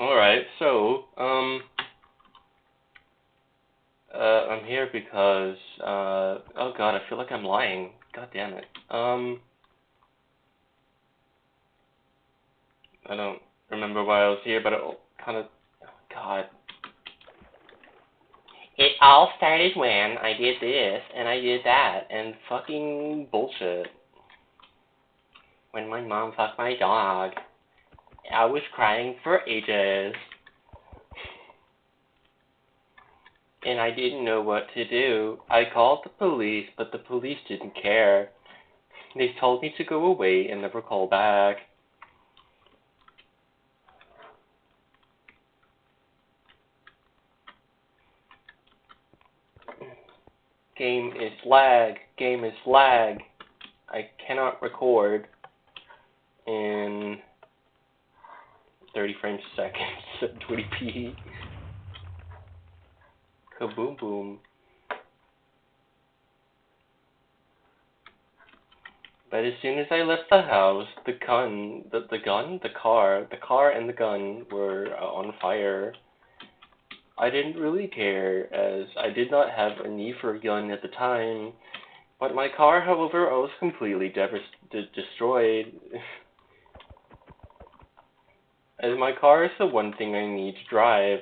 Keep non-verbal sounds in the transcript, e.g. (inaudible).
Alright, so, um, uh, I'm here because, uh, oh god, I feel like I'm lying. God damn it. Um, I don't remember why I was here, but it kind of, oh god. It all started when I did this, and I did that, and fucking bullshit. When my mom fucked my dog. I was crying for ages. And I didn't know what to do. I called the police, but the police didn't care. They told me to go away and never call back. Game is lag. Game is lag. I cannot record in 30 frames a second (laughs) at 20p. Kaboom boom. But as soon as I left the house, the gun, the, the gun, the car, the car and the gun were uh, on fire. I didn't really care, as I did not have a need for a gun at the time. But my car, however, was completely de- destroyed. (laughs) as my car is the one thing I need to drive.